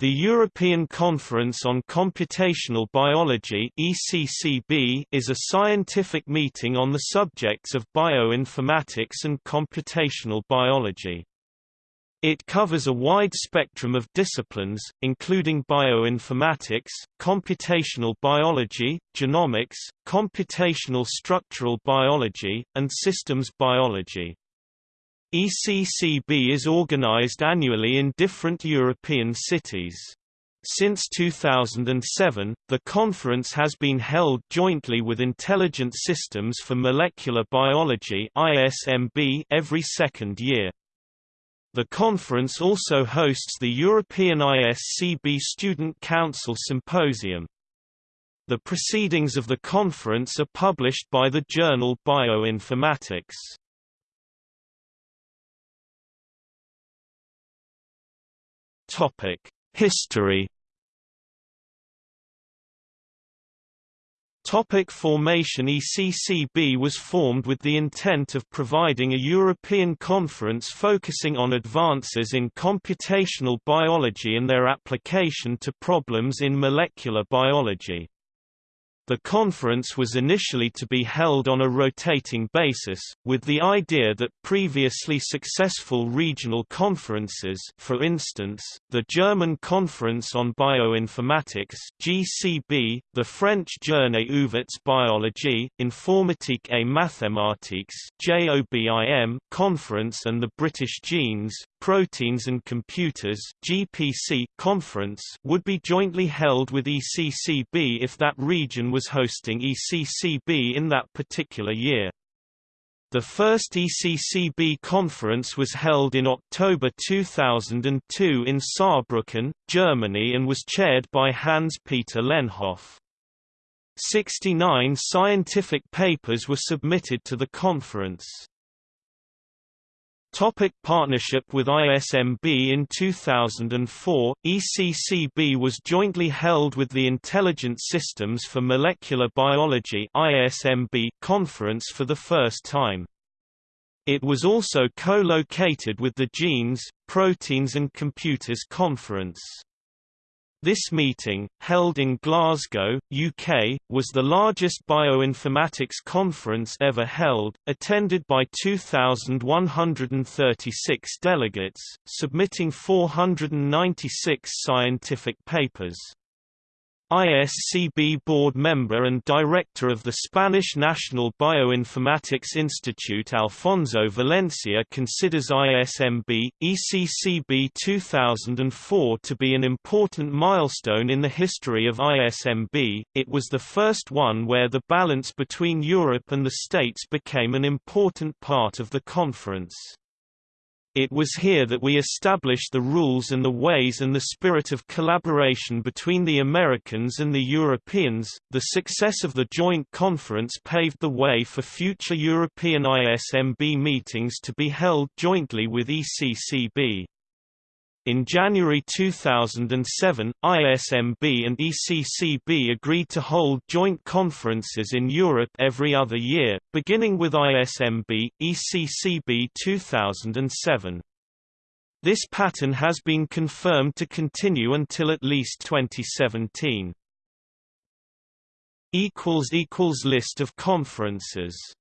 The European Conference on Computational Biology is a scientific meeting on the subjects of bioinformatics and computational biology. It covers a wide spectrum of disciplines, including bioinformatics, computational biology, genomics, computational structural biology, and systems biology. ECCB is organized annually in different European cities. Since 2007, the conference has been held jointly with Intelligent Systems for Molecular Biology (ISMB) every second year. The conference also hosts the European ISCB Student Council Symposium. The proceedings of the conference are published by the journal Bioinformatics. Topic: History. Topic formation ECCB was formed with the intent of providing a European conference focusing on advances in computational biology and their application to problems in molecular biology. The conference was initially to be held on a rotating basis, with the idea that previously successful regional conferences for instance, the German Conference on Bioinformatics GCB, the French Journée ouverte biologie, Informatique et mathématiques JOBIM conference and the British Genes, Proteins and Computers GPC conference would be jointly held with ECCB if that region was hosting ECCB in that particular year. The first ECCB conference was held in October 2002 in Saarbrücken, Germany and was chaired by Hans-Peter Lenhof. 69 scientific papers were submitted to the conference. Topic partnership with ISMB In 2004, ECCB was jointly held with the Intelligent Systems for Molecular Biology ISMB conference for the first time. It was also co-located with the Genes, Proteins and Computers conference. This meeting, held in Glasgow, UK, was the largest bioinformatics conference ever held, attended by 2,136 delegates, submitting 496 scientific papers. ISCB board member and director of the Spanish National Bioinformatics Institute Alfonso Valencia considers ISMB, ECCB 2004 to be an important milestone in the history of ISMB. It was the first one where the balance between Europe and the States became an important part of the conference. It was here that we established the rules and the ways and the spirit of collaboration between the Americans and the Europeans. The success of the joint conference paved the way for future European ISMB meetings to be held jointly with ECCB. In January 2007, ISMB and ECCB agreed to hold joint conferences in Europe every other year, beginning with ISMB, ECCB 2007. This pattern has been confirmed to continue until at least 2017. List of conferences